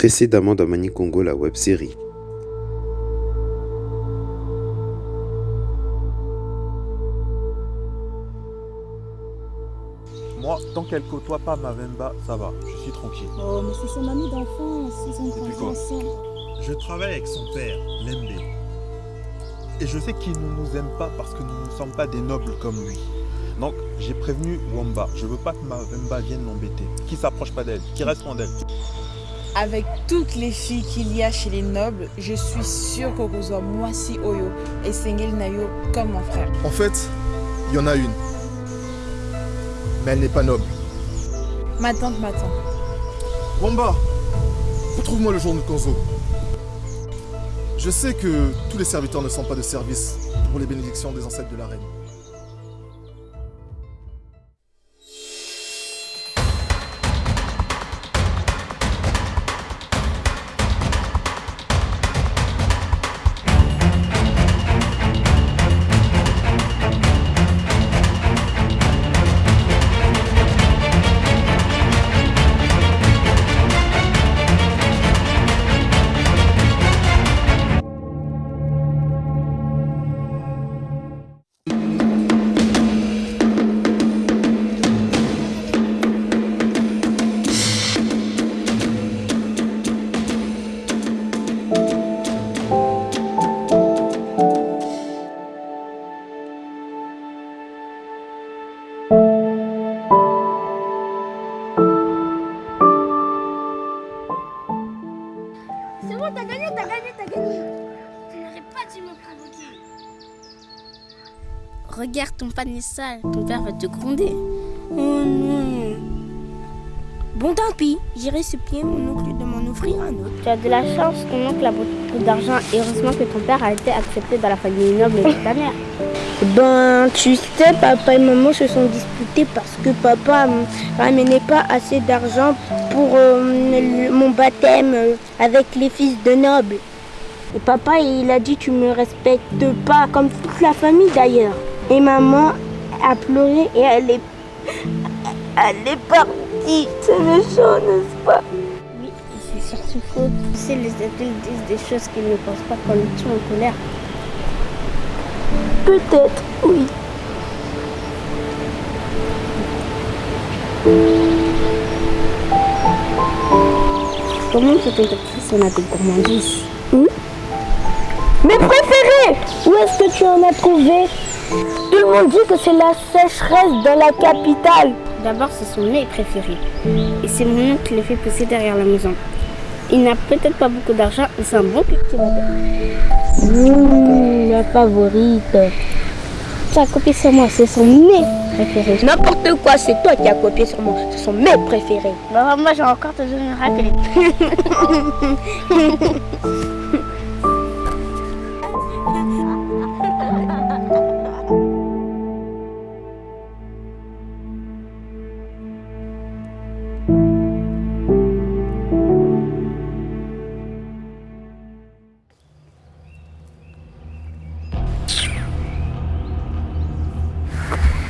précédemment dans Mani Congo, la web série. Moi, tant qu'elle côtoie pas Mavemba, ça va, je suis tranquille. Oh, mais c'est son ami d'enfance, ils ont grandi quoi ensemble. Je travaille avec son père, Lembe. Et je sais qu'il ne nous aime pas parce que nous ne sommes pas des nobles comme lui. Donc, j'ai prévenu Wamba. Je veux pas que Mavemba vienne l'embêter. Qui s'approche pas d'elle, qui reste loin d'elle. Avec toutes les filles qu'il y a chez les nobles, je suis sûre qu'Okozwa Mwasi Oyo et Sengel Nayo comme mon frère. En fait, il y en a une. Mais elle n'est pas noble. Ma tante m'attend. Wamba, retrouve-moi le jour de Konzo. Je sais que tous les serviteurs ne sont pas de service pour les bénédictions des ancêtres de la reine. Regarde ton panier sale, ton père va te gronder. Oh non. Bon, tant pis, j'irai supplier mon oncle de m'en offrir un autre. Tu as de la chance, ton oncle a beaucoup d'argent et heureusement que ton père a été accepté dans la famille noble de ta mère. Ben, tu sais, papa et maman se sont disputés parce que papa ne ramenait pas assez d'argent pour euh, le- mon baptême avec les fils de nobles. Et papa, il a dit tu me respectes pas, comme toute la famille d'ailleurs. Et maman a pleuré et elle est, elle est partie. C'est méchant, n'est-ce pas? Oui, c'est surtout faux. Tu sais, les adultes disent des choses qu'ils ne pensent pas quand ils sont en colère. Peut-être, oui. Comment t'interprète son appel gourmandise mes préférés Où est-ce que tu en as trouvé? Tout le monde dit que c'est la sécheresse dans la capitale. D'abord, c'est son nez préféré. Et c'est mon oncle qui le fait pousser derrière la maison. Il n'a peut-être pas beaucoup d'argent, mais c'est un bon cultivateur. Mmh, ma favorite. Tu as copié sur moi, c'est son nez préféré. N'importe quoi, c'est toi qui as copié sur moi. Ce sont mes préférés. Bah, moi, j'ai encore te donner rappeler.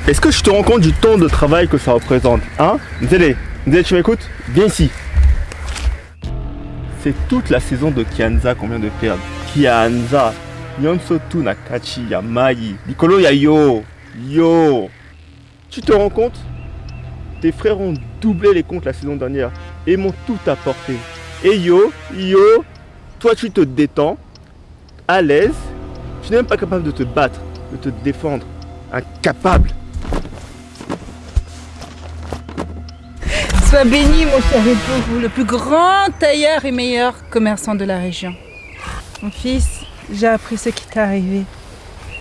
Est-ce que je te rends compte du temps de travail que ça représente Hein Nzele, Nzele, tu m'écoutes Viens ici. C'est toute la saison de Kianza qu'on vient de perdre. Kianza. Nyonsotu Nakachi, Yamai. Nicolo, ya yo. Yo. Tu te rends compte? Tes frères ont doublé les comptes la saison dernière et m'ont tout apporté. Et yo, yo, toi tu te détends, à l'aise, tu n'es même pas capable de te battre, de te défendre. Incapable. Sois béni, mon cher époux, le plus grand tailleur et meilleur commerçant de la région. Mon fils, j'ai appris ce qui t'est arrivé.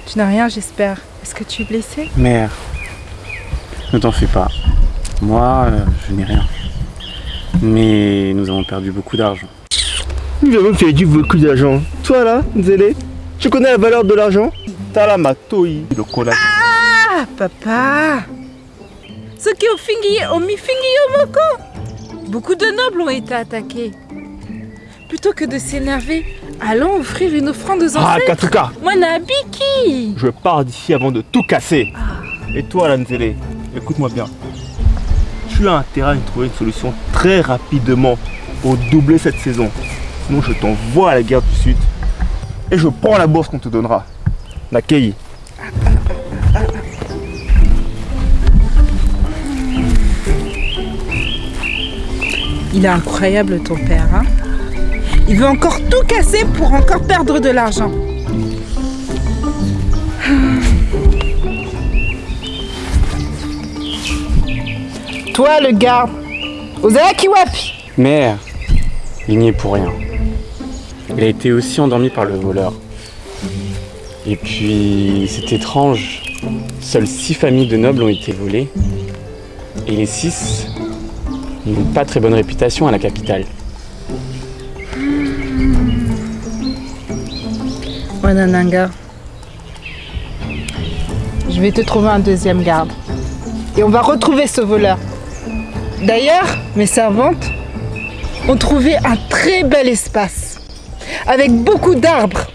Tu n'as rien, j'espère. Est-ce que tu es blessé? Mère, ne t'en fais pas. Moi, euh, je n'ai rien. Mais nous avons perdu beaucoup d'argent. Nous avons perdu beaucoup d'argent. Toi là, Nzele, tu connais la valeur de l'argent? T'as la matoi, le cola. Ah, papa Soki ofingi omifingi yomoko Beaucoup de nobles ont été attaqués. Plutôt que de s'énerver, allons offrir une offrande aux Ah, ancêtres. Katuka Wanabiki Je pars d'ici avant de tout casser. Et toi, là, Nzele, écoute-moi bien. Tu as intérêt à trouver une solution très rapidement. au doublé cette saison. Sinon, je t'envoie à la guerre du Sud et je prends la bourse qu'on te donnera. Nakei. Il est incroyable ton père, hein Il veut encore tout casser pour encore perdre de l'argent. Toi, le garde, Ozaki Wapi Mère, il n'y est pour rien. Il a été aussi endormi par le voleur. Et puis, c'est étrange. Seules six familles de nobles ont été volées. Et les six pas très bonne réputation à la capitale. Wanananga, je vais te trouver un deuxième garde. Et on va retrouver ce voleur. D'ailleurs, mes servantes ont trouvé un très bel espace avec beaucoup d'arbres.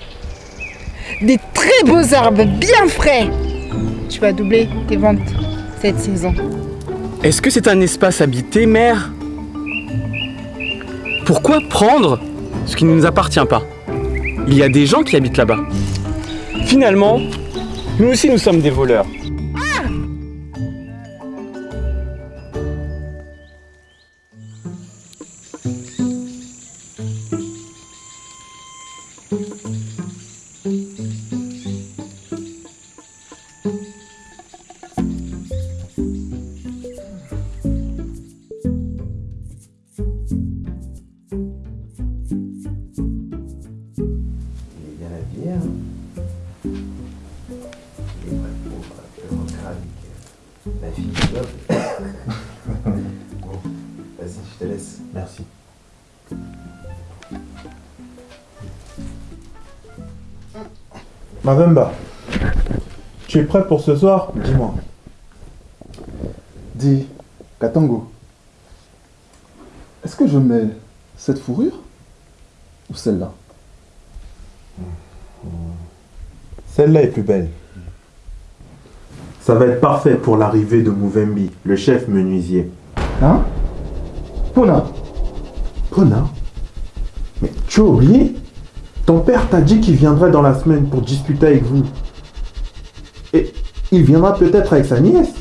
Des très beaux arbres, bien frais. Tu vas doubler tes ventes cette saison. Est-ce que c'est un espace habité, mère? Pourquoi prendre ce qui ne nous appartient pas? Il y a des gens qui habitent là-bas. Finalement, nous aussi nous sommes des voleurs. Mavemba, tu es prêt pour ce soir? Dis-moi. Dis, Katango, est-ce que je mets cette fourrure ou celle-là? Celle-là est plus belle. Ça va être parfait pour l'arrivée de Mouvembi, le chef menuisier. Hein? Pona Pona? Mais tu as oublié? Ton père t'a dit qu'il viendrait dans la semaine pour discuter avec vous. Et il viendra peut-être avec sa nièce.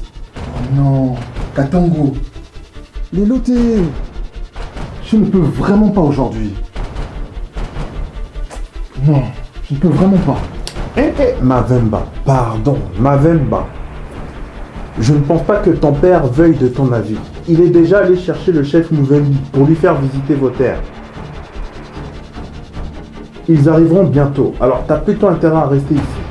Non, Katango. Les lotés. Je ne peux vraiment pas aujourd'hui. Non, je ne peux vraiment pas. Eh, eh, Mavemba, pardon, Mavemba. Je ne pense pas que ton père veuille de ton avis. Il est déjà allé chercher le chef Mouvembi pour lui faire visiter vos terres. Ils arriveront bientôt, alors t'as plutôt intérêt à rester ici.